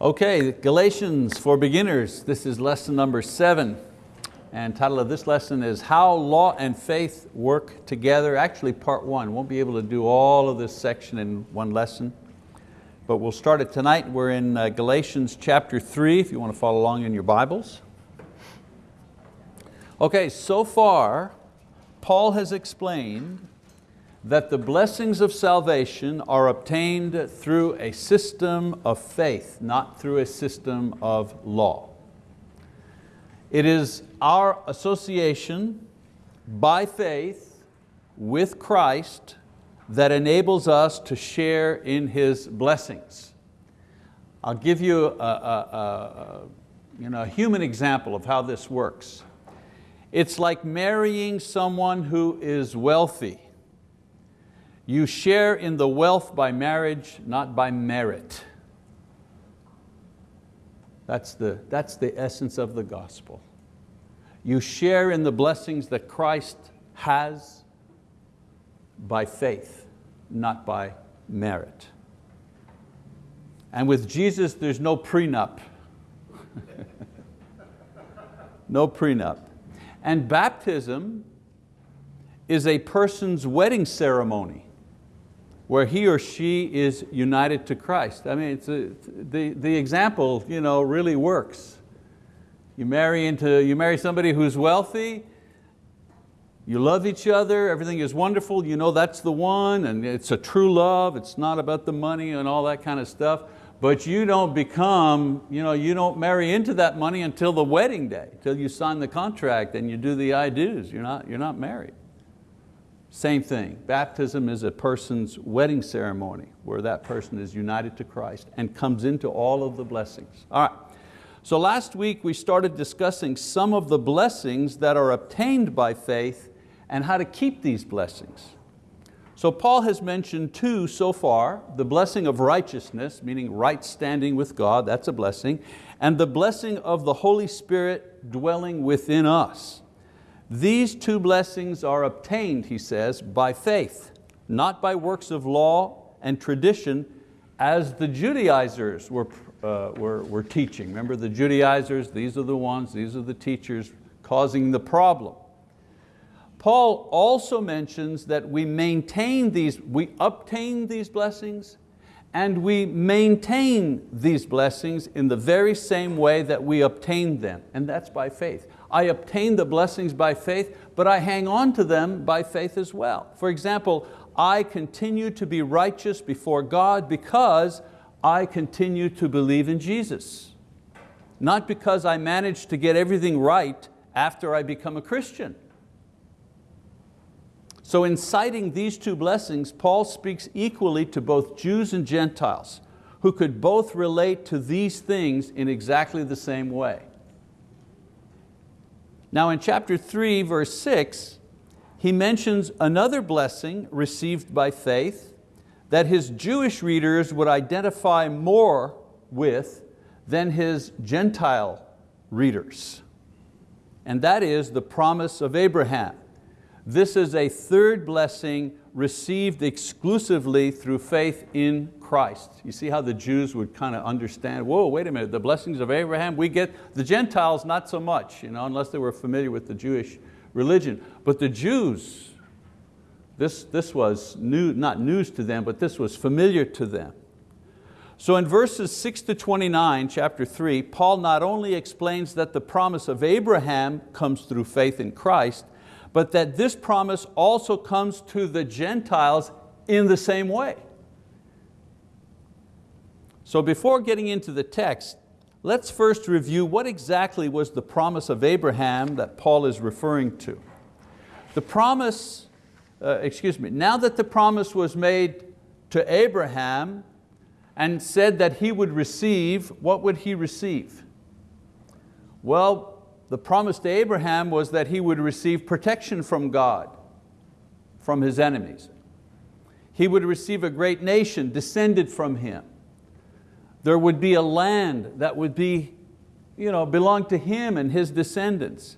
Okay, Galatians for beginners. This is lesson number seven. And title of this lesson is How Law and Faith Work Together. Actually part one, won't be able to do all of this section in one lesson. But we'll start it tonight. We're in uh, Galatians chapter three, if you want to follow along in your Bibles. Okay, so far, Paul has explained that the blessings of salvation are obtained through a system of faith, not through a system of law. It is our association by faith with Christ that enables us to share in His blessings. I'll give you a, a, a, you know, a human example of how this works. It's like marrying someone who is wealthy. You share in the wealth by marriage, not by merit. That's the, that's the essence of the gospel. You share in the blessings that Christ has by faith, not by merit. And with Jesus, there's no prenup. no prenup. And baptism is a person's wedding ceremony where he or she is united to Christ. I mean, it's a, the, the example you know, really works. You marry, into, you marry somebody who's wealthy, you love each other, everything is wonderful, you know that's the one, and it's a true love, it's not about the money and all that kind of stuff, but you don't become, you, know, you don't marry into that money until the wedding day, until you sign the contract and you do the I do's, you're not, you're not married. Same thing, baptism is a person's wedding ceremony where that person is united to Christ and comes into all of the blessings. All right, so last week we started discussing some of the blessings that are obtained by faith and how to keep these blessings. So Paul has mentioned two so far, the blessing of righteousness, meaning right standing with God, that's a blessing, and the blessing of the Holy Spirit dwelling within us. These two blessings are obtained, he says, by faith, not by works of law and tradition as the Judaizers were, uh, were, were teaching. Remember the Judaizers, these are the ones, these are the teachers causing the problem. Paul also mentions that we maintain these, we obtain these blessings and we maintain these blessings in the very same way that we obtained them, and that's by faith. I obtain the blessings by faith, but I hang on to them by faith as well. For example, I continue to be righteous before God because I continue to believe in Jesus. Not because I managed to get everything right after I become a Christian. So in citing these two blessings, Paul speaks equally to both Jews and Gentiles, who could both relate to these things in exactly the same way. Now in chapter three, verse six, he mentions another blessing received by faith that his Jewish readers would identify more with than his Gentile readers. And that is the promise of Abraham. This is a third blessing received exclusively through faith in Christ. You see how the Jews would kind of understand, whoa, wait a minute, the blessings of Abraham, we get, the Gentiles not so much, you know, unless they were familiar with the Jewish religion. But the Jews, this, this was new, not news to them, but this was familiar to them. So in verses 6 to 29, chapter 3, Paul not only explains that the promise of Abraham comes through faith in Christ, but that this promise also comes to the Gentiles in the same way. So before getting into the text, let's first review what exactly was the promise of Abraham that Paul is referring to. The promise, uh, excuse me, now that the promise was made to Abraham and said that he would receive, what would he receive? Well, the promise to Abraham was that he would receive protection from God, from his enemies. He would receive a great nation descended from him. There would be a land that would be, you know, belong to him and his descendants.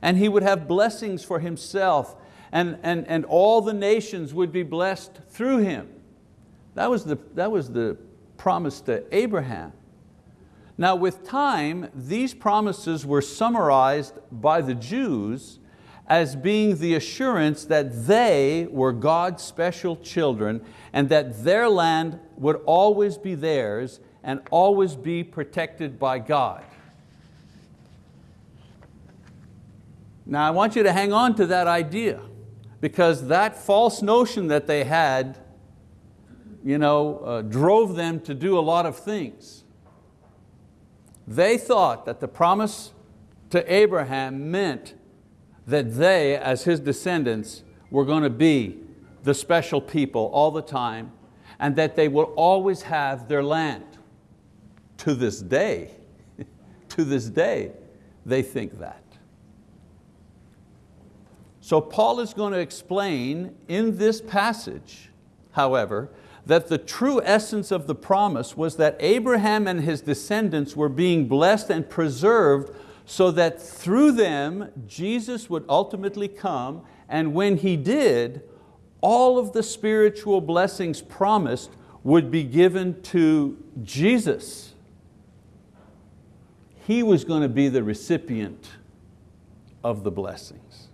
And he would have blessings for himself and, and, and all the nations would be blessed through him. That was, the, that was the promise to Abraham. Now with time, these promises were summarized by the Jews as being the assurance that they were God's special children and that their land would always be theirs and always be protected by God. Now I want you to hang on to that idea because that false notion that they had you know, uh, drove them to do a lot of things. They thought that the promise to Abraham meant that they, as his descendants, were going to be the special people all the time and that they will always have their land. To this day, to this day, they think that. So Paul is going to explain in this passage, however, that the true essence of the promise was that Abraham and his descendants were being blessed and preserved so that through them Jesus would ultimately come and when He did, all of the spiritual blessings promised would be given to Jesus. He was going to be the recipient of the blessings.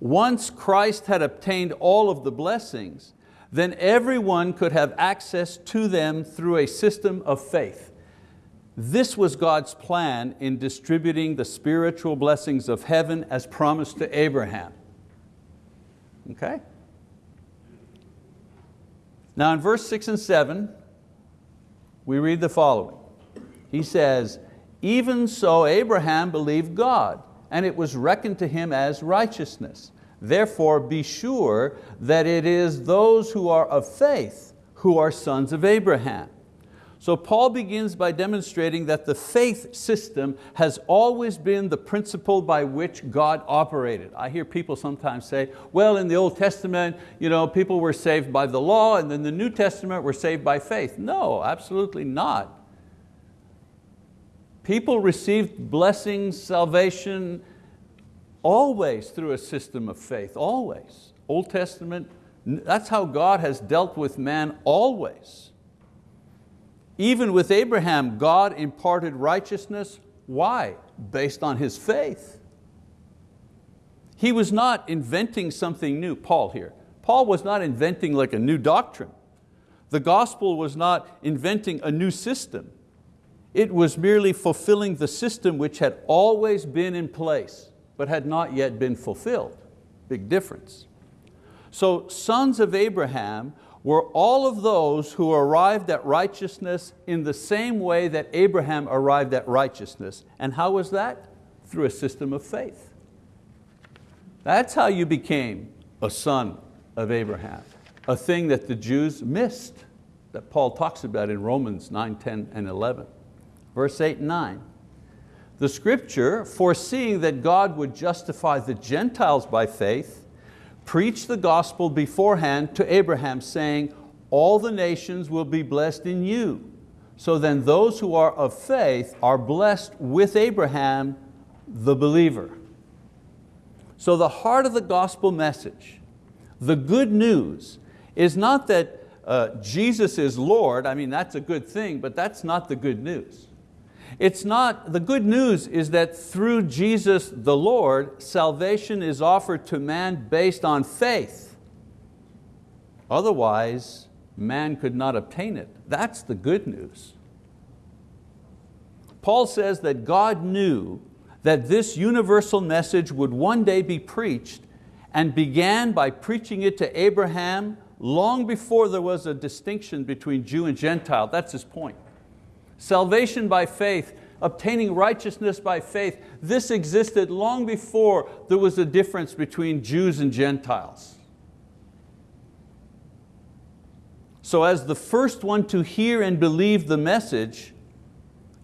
Once Christ had obtained all of the blessings, then everyone could have access to them through a system of faith. This was God's plan in distributing the spiritual blessings of heaven as promised to Abraham. Okay? Now in verse six and seven, we read the following. He says, even so Abraham believed God, and it was reckoned to him as righteousness. Therefore be sure that it is those who are of faith who are sons of Abraham. So Paul begins by demonstrating that the faith system has always been the principle by which God operated. I hear people sometimes say, well, in the Old Testament, you know, people were saved by the law, and then the New Testament were saved by faith. No, absolutely not. People received blessings, salvation, always through a system of faith, always. Old Testament, that's how God has dealt with man always. Even with Abraham, God imparted righteousness. Why? Based on his faith. He was not inventing something new, Paul here. Paul was not inventing like a new doctrine. The gospel was not inventing a new system. It was merely fulfilling the system which had always been in place, but had not yet been fulfilled. Big difference. So sons of Abraham were all of those who arrived at righteousness in the same way that Abraham arrived at righteousness. And how was that? Through a system of faith. That's how you became a son of Abraham, a thing that the Jews missed, that Paul talks about in Romans 9, 10, and 11. Verse 8 and 9. The scripture, foreseeing that God would justify the Gentiles by faith, preached the gospel beforehand to Abraham saying, all the nations will be blessed in you. So then those who are of faith are blessed with Abraham, the believer. So the heart of the gospel message, the good news, is not that uh, Jesus is Lord, I mean that's a good thing, but that's not the good news. It's not, the good news is that through Jesus the Lord, salvation is offered to man based on faith. Otherwise, man could not obtain it. That's the good news. Paul says that God knew that this universal message would one day be preached and began by preaching it to Abraham long before there was a distinction between Jew and Gentile. That's his point. Salvation by faith, obtaining righteousness by faith, this existed long before there was a difference between Jews and Gentiles. So as the first one to hear and believe the message,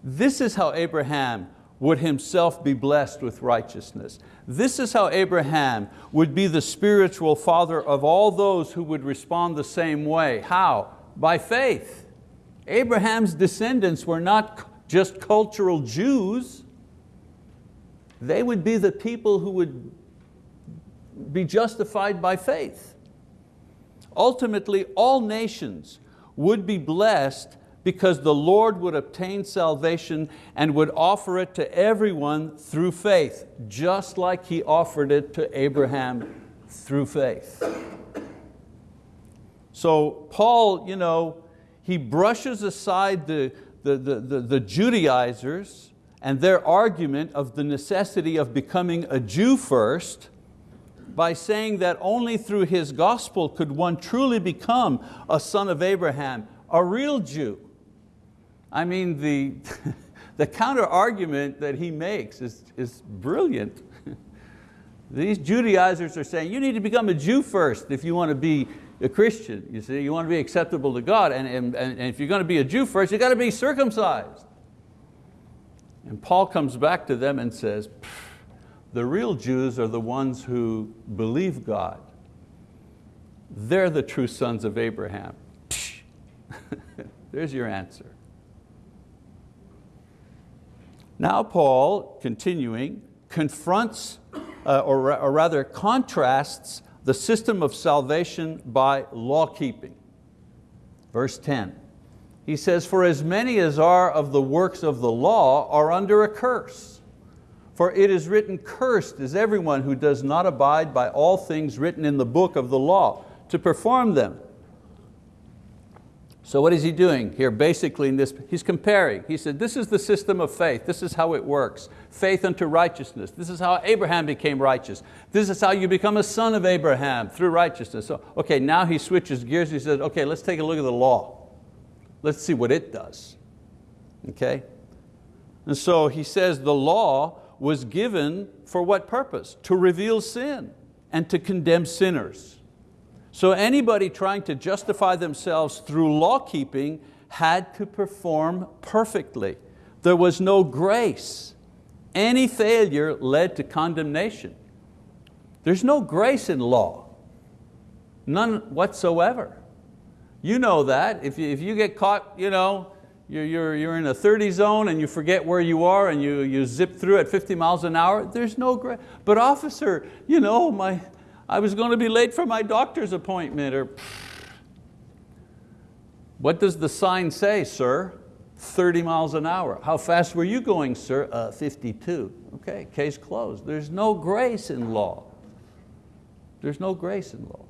this is how Abraham would himself be blessed with righteousness. This is how Abraham would be the spiritual father of all those who would respond the same way. How? By faith. Abraham's descendants were not just cultural Jews. They would be the people who would be justified by faith. Ultimately, all nations would be blessed because the Lord would obtain salvation and would offer it to everyone through faith, just like He offered it to Abraham through faith. So Paul, you know, he brushes aside the, the, the, the, the Judaizers and their argument of the necessity of becoming a Jew first by saying that only through his gospel could one truly become a son of Abraham, a real Jew. I mean, the, the counter argument that he makes is, is brilliant. These Judaizers are saying, you need to become a Jew first if you want to be a Christian. You see, you want to be acceptable to God, and, and, and if you're going to be a Jew first, you've got to be circumcised. And Paul comes back to them and says, the real Jews are the ones who believe God. They're the true sons of Abraham. There's your answer. Now Paul, continuing, confronts, uh, or, or rather contrasts the system of salvation by law keeping. Verse 10, he says, for as many as are of the works of the law are under a curse. For it is written, cursed is everyone who does not abide by all things written in the book of the law to perform them. So what is he doing here? Basically in this, he's comparing. He said, this is the system of faith. This is how it works. Faith unto righteousness. This is how Abraham became righteous. This is how you become a son of Abraham through righteousness. So, okay, now he switches gears. He says, okay, let's take a look at the law. Let's see what it does. Okay? And so he says the law was given for what purpose? To reveal sin and to condemn sinners. So anybody trying to justify themselves through law keeping had to perform perfectly. There was no grace. Any failure led to condemnation. There's no grace in law, none whatsoever. You know that. If you, if you get caught, you know, you're, you're, you're in a 30 zone and you forget where you are and you, you zip through at 50 miles an hour, there's no grace. But officer, you know, my, I was going to be late for my doctor's appointment or what does the sign say, sir? 30 miles an hour. How fast were you going, sir? Uh, 52. Okay, case closed. There's no grace in law. There's no grace in law.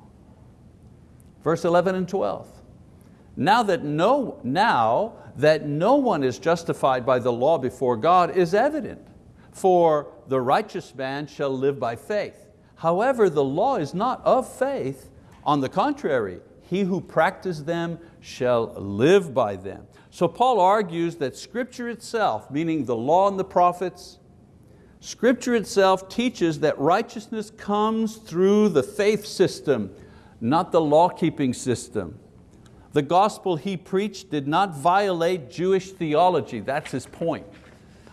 Verse 11 and 12. Now that, no, now that no one is justified by the law before God is evident, for the righteous man shall live by faith. However, the law is not of faith. On the contrary, he who practices them shall live by them. So Paul argues that scripture itself, meaning the law and the prophets, scripture itself teaches that righteousness comes through the faith system, not the law-keeping system. The gospel he preached did not violate Jewish theology, that's his point.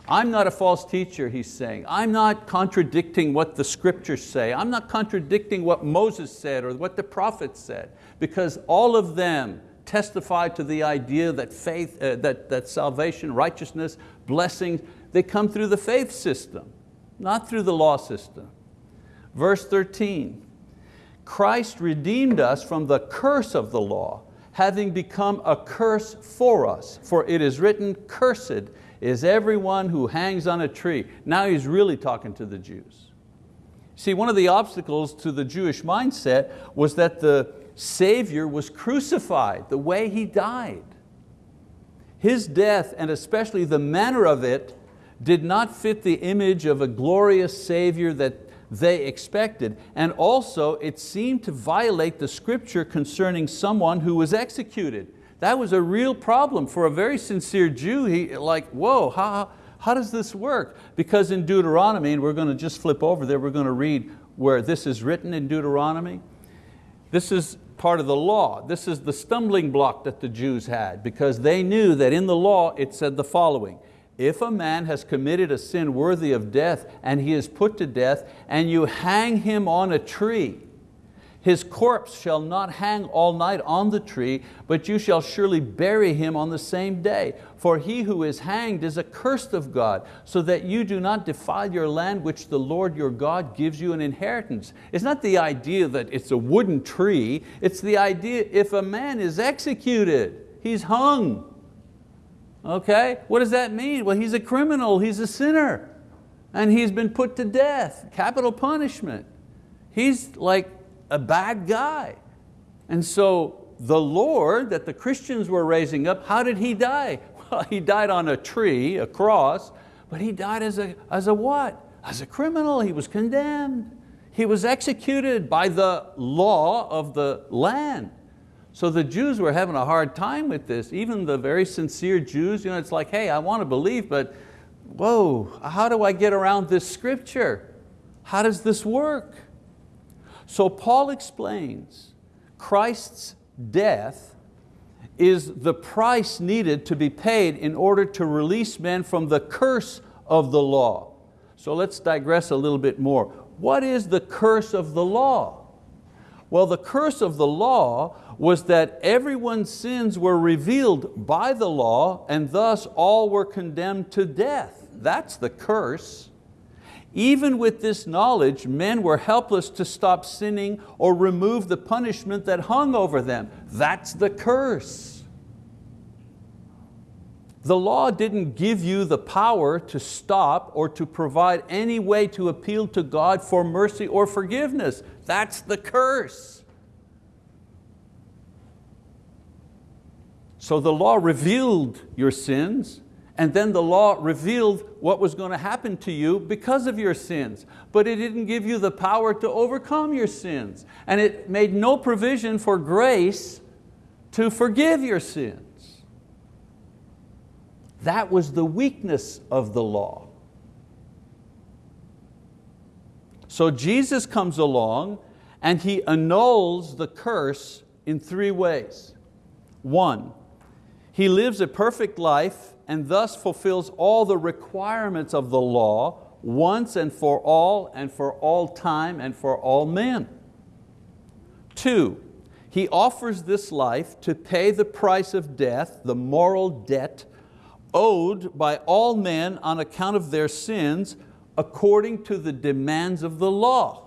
I'm not a false teacher, he's saying. I'm not contradicting what the scriptures say. I'm not contradicting what Moses said or what the prophets said, because all of them testify to the idea that faith, uh, that, that salvation, righteousness, blessings, they come through the faith system, not through the law system. Verse 13, Christ redeemed us from the curse of the law, having become a curse for us. For it is written, cursed is everyone who hangs on a tree. Now he's really talking to the Jews. See, one of the obstacles to the Jewish mindset was that the Savior was crucified, the way He died. His death, and especially the manner of it, did not fit the image of a glorious Savior that they expected. And also, it seemed to violate the scripture concerning someone who was executed. That was a real problem for a very sincere Jew. He like, whoa, how, how does this work? Because in Deuteronomy, and we're going to just flip over there, we're going to read where this is written in Deuteronomy. This is part of the law. This is the stumbling block that the Jews had because they knew that in the law it said the following, if a man has committed a sin worthy of death and he is put to death and you hang him on a tree, his corpse shall not hang all night on the tree, but you shall surely bury him on the same day. For he who is hanged is accursed of God, so that you do not defile your land which the Lord your God gives you an inheritance. It's not the idea that it's a wooden tree, it's the idea if a man is executed, he's hung. Okay, what does that mean? Well, he's a criminal, he's a sinner, and he's been put to death, capital punishment. He's like a bad guy. And so the Lord that the Christians were raising up, how did He die? Well, He died on a tree, a cross, but He died as a, as a what? As a criminal, He was condemned. He was executed by the law of the land. So the Jews were having a hard time with this. Even the very sincere Jews, you know, it's like, hey, I want to believe, but whoa, how do I get around this scripture? How does this work? So Paul explains Christ's death is the price needed to be paid in order to release men from the curse of the law. So let's digress a little bit more. What is the curse of the law? Well, the curse of the law was that everyone's sins were revealed by the law and thus all were condemned to death. That's the curse. Even with this knowledge, men were helpless to stop sinning or remove the punishment that hung over them. That's the curse. The law didn't give you the power to stop or to provide any way to appeal to God for mercy or forgiveness. That's the curse. So the law revealed your sins, and then the law revealed what was going to happen to you because of your sins. But it didn't give you the power to overcome your sins. And it made no provision for grace to forgive your sins. That was the weakness of the law. So Jesus comes along and He annuls the curse in three ways. One, He lives a perfect life and thus fulfills all the requirements of the law once and for all and for all time and for all men. Two, He offers this life to pay the price of death, the moral debt owed by all men on account of their sins according to the demands of the law.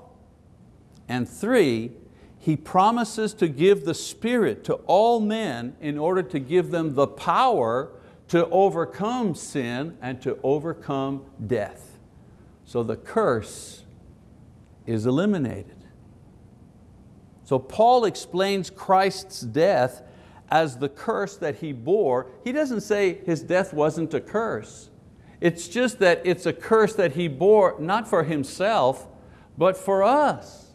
And three, he promises to give the Spirit to all men in order to give them the power to overcome sin and to overcome death. So the curse is eliminated. So Paul explains Christ's death as the curse that He bore. He doesn't say His death wasn't a curse. It's just that it's a curse that He bore not for Himself, but for us.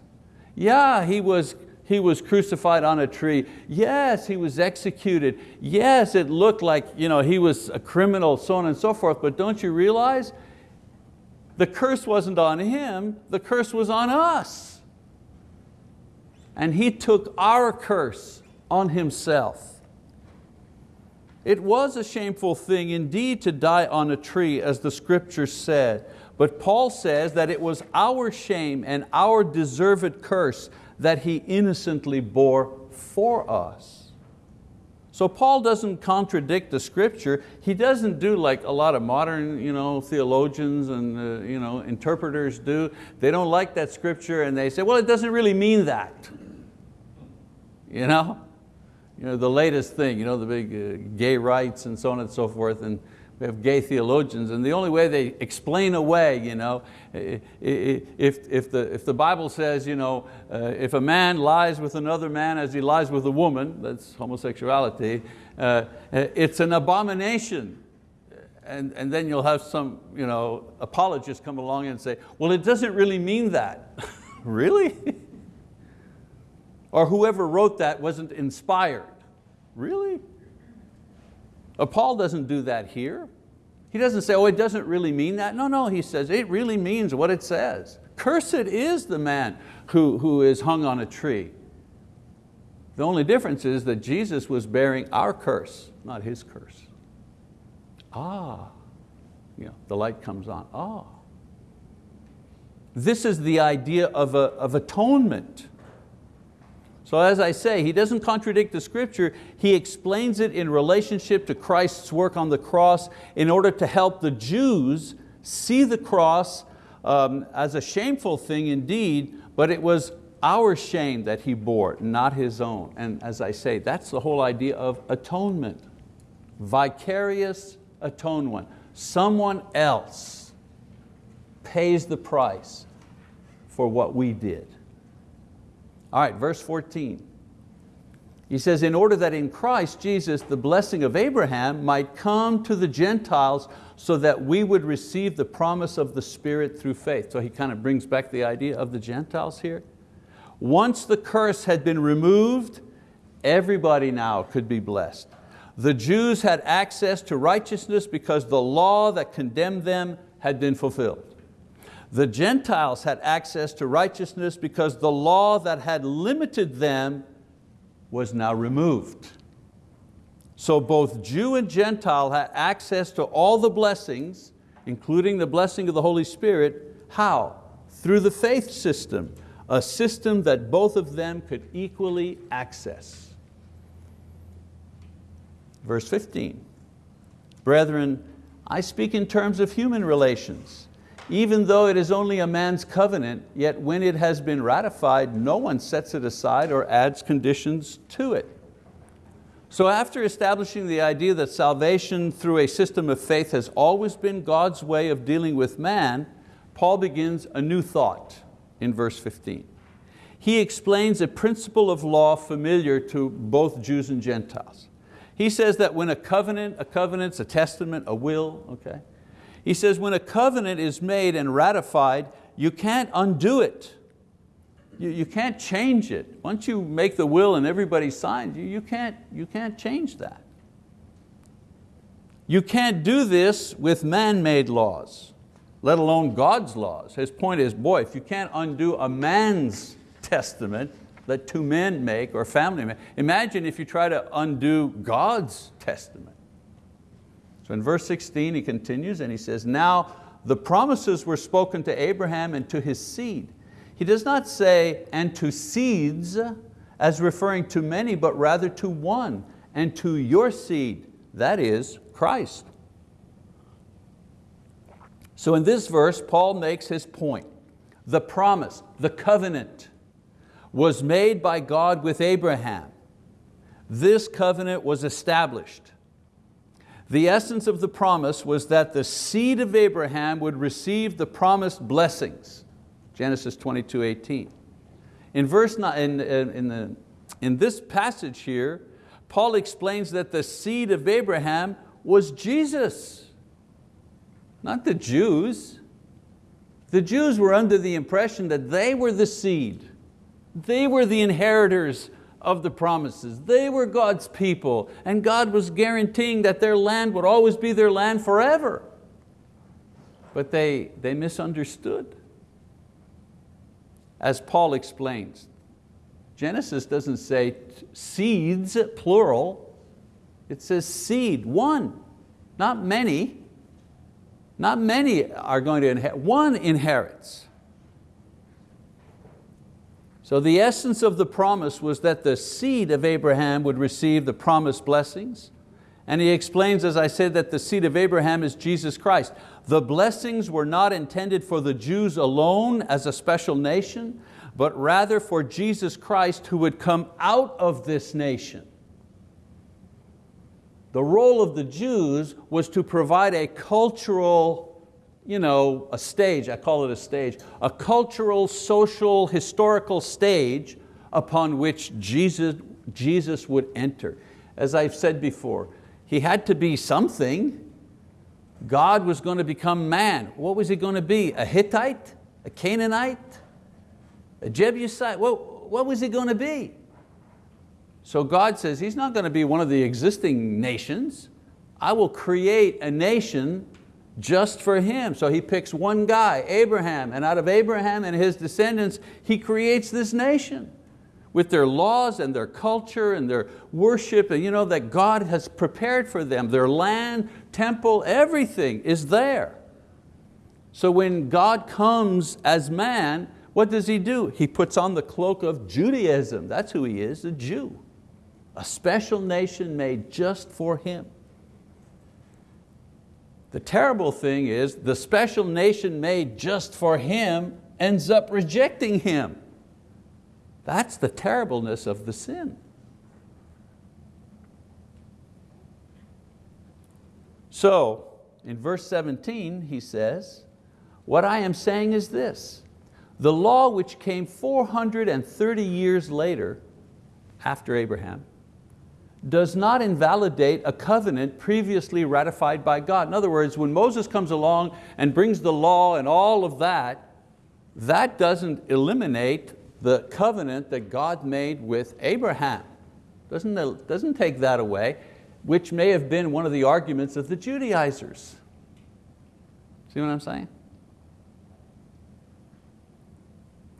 Yeah, He was he was crucified on a tree. Yes, he was executed. Yes, it looked like you know, he was a criminal, so on and so forth, but don't you realize the curse wasn't on him, the curse was on us. And he took our curse on himself. It was a shameful thing indeed to die on a tree as the scripture said, but Paul says that it was our shame and our deserved curse that He innocently bore for us. So Paul doesn't contradict the scripture. He doesn't do like a lot of modern you know, theologians and uh, you know, interpreters do. They don't like that scripture and they say, well, it doesn't really mean that. You know? You know, the latest thing, you know, the big uh, gay rights and so on and so forth. And we have gay theologians, and the only way they explain away, you know, if, if, the, if the Bible says, you know, uh, if a man lies with another man as he lies with a woman, that's homosexuality, uh, it's an abomination. And, and then you'll have some you know, apologists come along and say, well, it doesn't really mean that. really? or whoever wrote that wasn't inspired. Really? Uh, Paul doesn't do that here. He doesn't say, oh, it doesn't really mean that. No, no, he says, it really means what it says. Cursed is the man who, who is hung on a tree. The only difference is that Jesus was bearing our curse, not his curse. Ah, you know, the light comes on, ah. This is the idea of, a, of atonement. So as I say, he doesn't contradict the scripture, he explains it in relationship to Christ's work on the cross in order to help the Jews see the cross um, as a shameful thing indeed, but it was our shame that He bore, not His own. And as I say, that's the whole idea of atonement. Vicarious atonement. Someone else pays the price for what we did. All right, verse 14. He says, in order that in Christ Jesus the blessing of Abraham might come to the Gentiles so that we would receive the promise of the Spirit through faith. So he kind of brings back the idea of the Gentiles here. Once the curse had been removed, everybody now could be blessed. The Jews had access to righteousness because the law that condemned them had been fulfilled. The Gentiles had access to righteousness because the law that had limited them was now removed. So both Jew and Gentile had access to all the blessings, including the blessing of the Holy Spirit. How? Through the faith system, a system that both of them could equally access. Verse 15, brethren, I speak in terms of human relations. Even though it is only a man's covenant, yet when it has been ratified, no one sets it aside or adds conditions to it. So after establishing the idea that salvation through a system of faith has always been God's way of dealing with man, Paul begins a new thought in verse 15. He explains a principle of law familiar to both Jews and Gentiles. He says that when a covenant, a covenant's a testament, a will, okay? He says when a covenant is made and ratified, you can't undo it. You, you can't change it. Once you make the will and everybody signs, you, you, can't, you can't change that. You can't do this with man-made laws, let alone God's laws. His point is, boy, if you can't undo a man's testament, that two men make or family make. Imagine if you try to undo God's testament. So in verse 16 he continues and he says, now the promises were spoken to Abraham and to his seed. He does not say, and to seeds, as referring to many, but rather to one, and to your seed, that is Christ. So in this verse, Paul makes his point. The promise, the covenant, was made by God with Abraham. This covenant was established. The essence of the promise was that the seed of Abraham would receive the promised blessings. Genesis 22, 18. In, verse, in, in, the, in this passage here, Paul explains that the seed of Abraham was Jesus, not the Jews. The Jews were under the impression that they were the seed. They were the inheritors of the promises. They were God's people and God was guaranteeing that their land would always be their land forever. But they, they misunderstood. As Paul explains, Genesis doesn't say seeds, plural. It says seed, one, not many. Not many are going to inherit, one inherits. So the essence of the promise was that the seed of Abraham would receive the promised blessings. And he explains, as I said, that the seed of Abraham is Jesus Christ. The blessings were not intended for the Jews alone as a special nation, but rather for Jesus Christ who would come out of this nation. The role of the Jews was to provide a cultural you know, a stage, I call it a stage, a cultural, social, historical stage upon which Jesus, Jesus would enter. As I've said before, He had to be something. God was going to become man. What was He going to be? A Hittite? A Canaanite? A Jebusite? What, what was He going to be? So God says He's not going to be one of the existing nations. I will create a nation just for him. So he picks one guy, Abraham, and out of Abraham and his descendants, he creates this nation with their laws and their culture and their worship and you know, that God has prepared for them. Their land, temple, everything is there. So when God comes as man, what does He do? He puts on the cloak of Judaism. That's who He is, a Jew. A special nation made just for Him. The terrible thing is the special nation made just for him ends up rejecting him. That's the terribleness of the sin. So, in verse 17, he says, what I am saying is this, the law which came 430 years later, after Abraham, does not invalidate a covenant previously ratified by God. In other words, when Moses comes along and brings the law and all of that, that doesn't eliminate the covenant that God made with Abraham. Doesn't, doesn't take that away, which may have been one of the arguments of the Judaizers. See what I'm saying?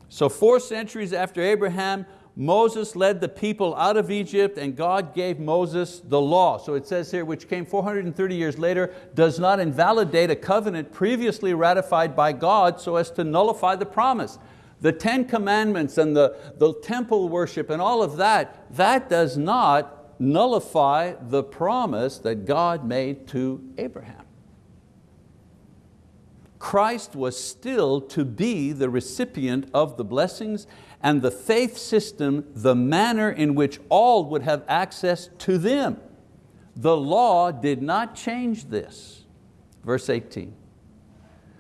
So four centuries after Abraham, Moses led the people out of Egypt and God gave Moses the law. So it says here, which came 430 years later, does not invalidate a covenant previously ratified by God so as to nullify the promise. The Ten Commandments and the, the temple worship and all of that, that does not nullify the promise that God made to Abraham. Christ was still to be the recipient of the blessings and the faith system the manner in which all would have access to them. The law did not change this. Verse 18,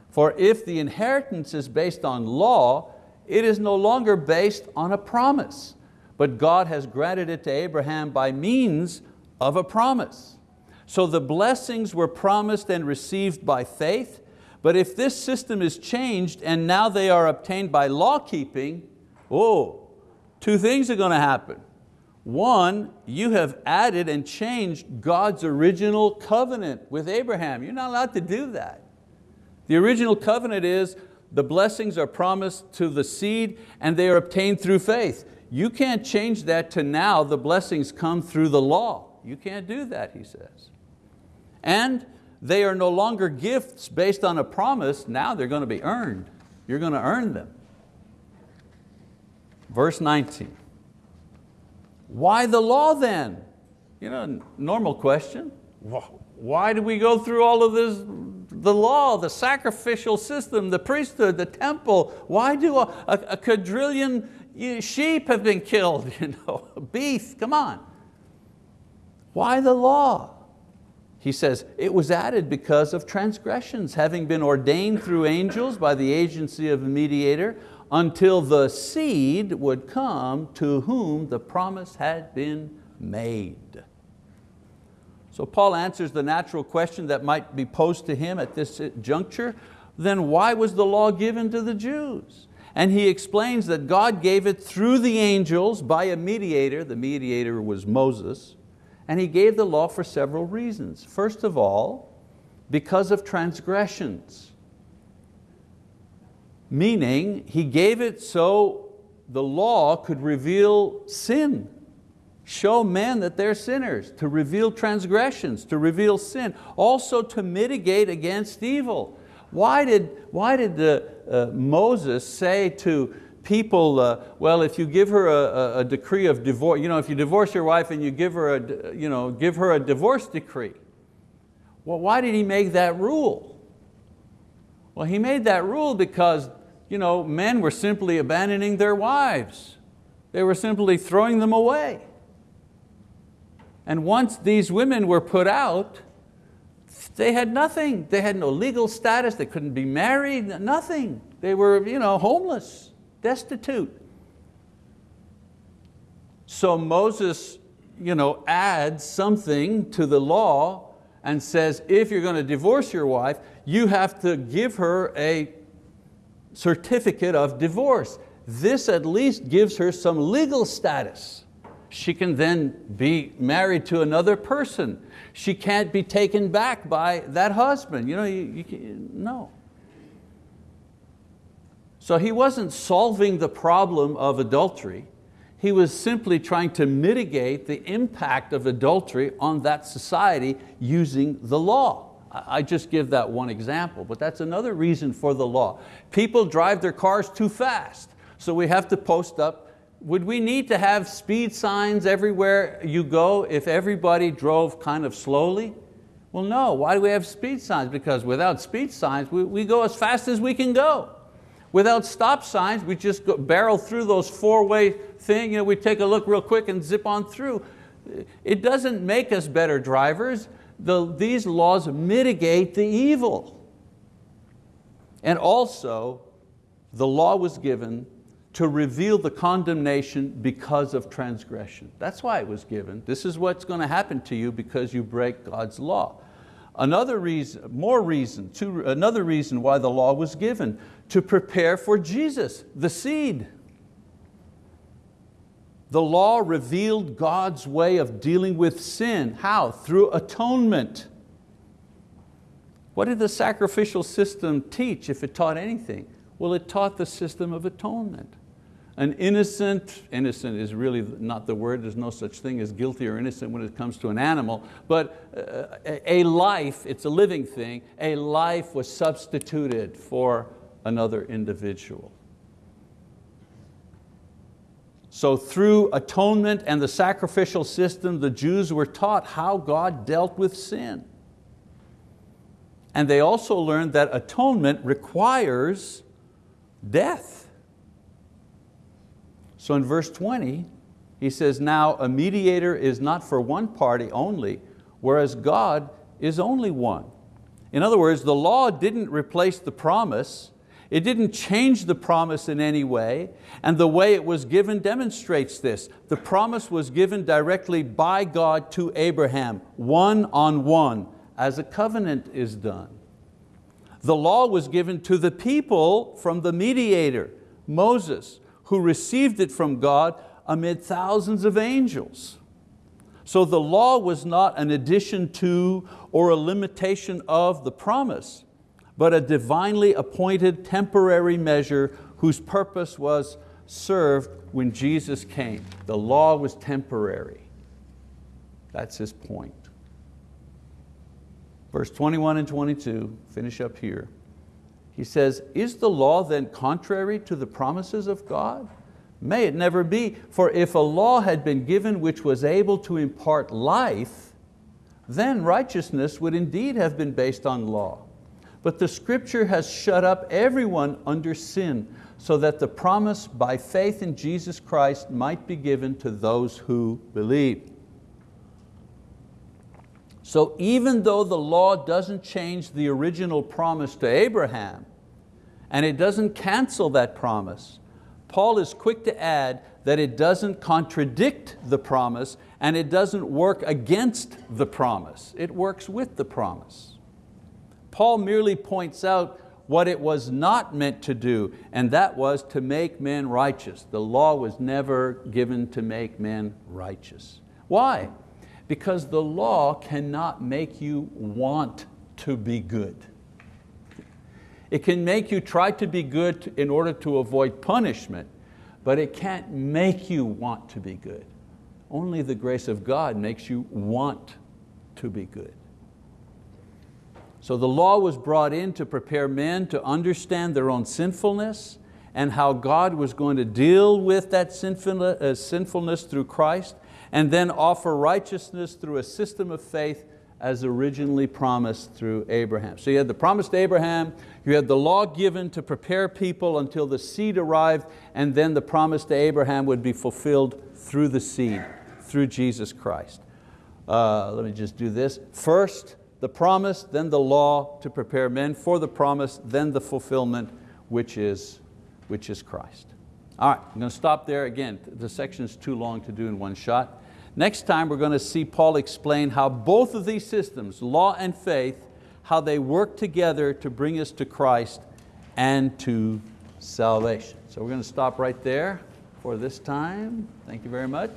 for if the inheritance is based on law, it is no longer based on a promise, but God has granted it to Abraham by means of a promise. So the blessings were promised and received by faith, but if this system is changed and now they are obtained by law keeping, Oh, two things are going to happen. One, you have added and changed God's original covenant with Abraham. You're not allowed to do that. The original covenant is the blessings are promised to the seed and they are obtained through faith. You can't change that to now the blessings come through the law. You can't do that, he says. And they are no longer gifts based on a promise, now they're going to be earned. You're going to earn them. Verse 19. Why the law then? You know, normal question. Why do we go through all of this, the law, the sacrificial system, the priesthood, the temple? Why do a, a, a quadrillion sheep have been killed? You know, beef, come on. Why the law? He says, it was added because of transgressions, having been ordained through angels by the agency of a mediator, until the seed would come to whom the promise had been made. So Paul answers the natural question that might be posed to him at this juncture, then why was the law given to the Jews? And he explains that God gave it through the angels by a mediator, the mediator was Moses, and he gave the law for several reasons. First of all, because of transgressions meaning he gave it so the law could reveal sin, show men that they're sinners, to reveal transgressions, to reveal sin, also to mitigate against evil. Why did, why did the, uh, Moses say to people, uh, well, if you give her a, a, decree of divorce, you know, if you divorce your wife and you give her a, you know, give her a divorce decree, well, why did he make that rule? Well, he made that rule because you know, men were simply abandoning their wives. They were simply throwing them away. And once these women were put out, they had nothing. They had no legal status, they couldn't be married, nothing. They were you know, homeless, destitute. So Moses you know, adds something to the law and says, if you're going to divorce your wife, you have to give her a certificate of divorce. This at least gives her some legal status. She can then be married to another person. She can't be taken back by that husband. You know, you, you can, no. So he wasn't solving the problem of adultery. He was simply trying to mitigate the impact of adultery on that society using the law. I just give that one example, but that's another reason for the law. People drive their cars too fast, so we have to post up. Would we need to have speed signs everywhere you go if everybody drove kind of slowly? Well, no, why do we have speed signs? Because without speed signs, we, we go as fast as we can go. Without stop signs, we just go, barrel through those four-way thing, you know, we take a look real quick and zip on through. It doesn't make us better drivers, the, these laws mitigate the evil. And also, the law was given to reveal the condemnation because of transgression. That's why it was given. This is what's going to happen to you because you break God's law. Another reason, more reason, another reason why the law was given, to prepare for Jesus, the seed. The law revealed God's way of dealing with sin. How? Through atonement. What did the sacrificial system teach if it taught anything? Well, it taught the system of atonement. An innocent, innocent is really not the word, there's no such thing as guilty or innocent when it comes to an animal, but uh, a life, it's a living thing, a life was substituted for another individual. So through atonement and the sacrificial system, the Jews were taught how God dealt with sin. And they also learned that atonement requires death. So in verse 20, he says, now a mediator is not for one party only, whereas God is only one. In other words, the law didn't replace the promise, it didn't change the promise in any way, and the way it was given demonstrates this. The promise was given directly by God to Abraham, one on one, as a covenant is done. The law was given to the people from the mediator, Moses, who received it from God amid thousands of angels. So the law was not an addition to or a limitation of the promise, but a divinely appointed temporary measure whose purpose was served when Jesus came. The law was temporary. That's his point. Verse 21 and 22, finish up here. He says, is the law then contrary to the promises of God? May it never be, for if a law had been given which was able to impart life, then righteousness would indeed have been based on law. But the scripture has shut up everyone under sin, so that the promise by faith in Jesus Christ might be given to those who believe. So even though the law doesn't change the original promise to Abraham, and it doesn't cancel that promise, Paul is quick to add that it doesn't contradict the promise and it doesn't work against the promise. It works with the promise. Paul merely points out what it was not meant to do, and that was to make men righteous. The law was never given to make men righteous. Why? because the law cannot make you want to be good. It can make you try to be good in order to avoid punishment, but it can't make you want to be good. Only the grace of God makes you want to be good. So the law was brought in to prepare men to understand their own sinfulness and how God was going to deal with that uh, sinfulness through Christ and then offer righteousness through a system of faith as originally promised through Abraham. So you had the promise to Abraham, you had the law given to prepare people until the seed arrived, and then the promise to Abraham would be fulfilled through the seed, through Jesus Christ. Uh, let me just do this. First, the promise, then the law to prepare men for the promise, then the fulfillment, which is, which is Christ. All right, I'm going to stop there. Again, the section is too long to do in one shot. Next time we're going to see Paul explain how both of these systems, law and faith, how they work together to bring us to Christ and to salvation. So we're going to stop right there for this time. Thank you very much.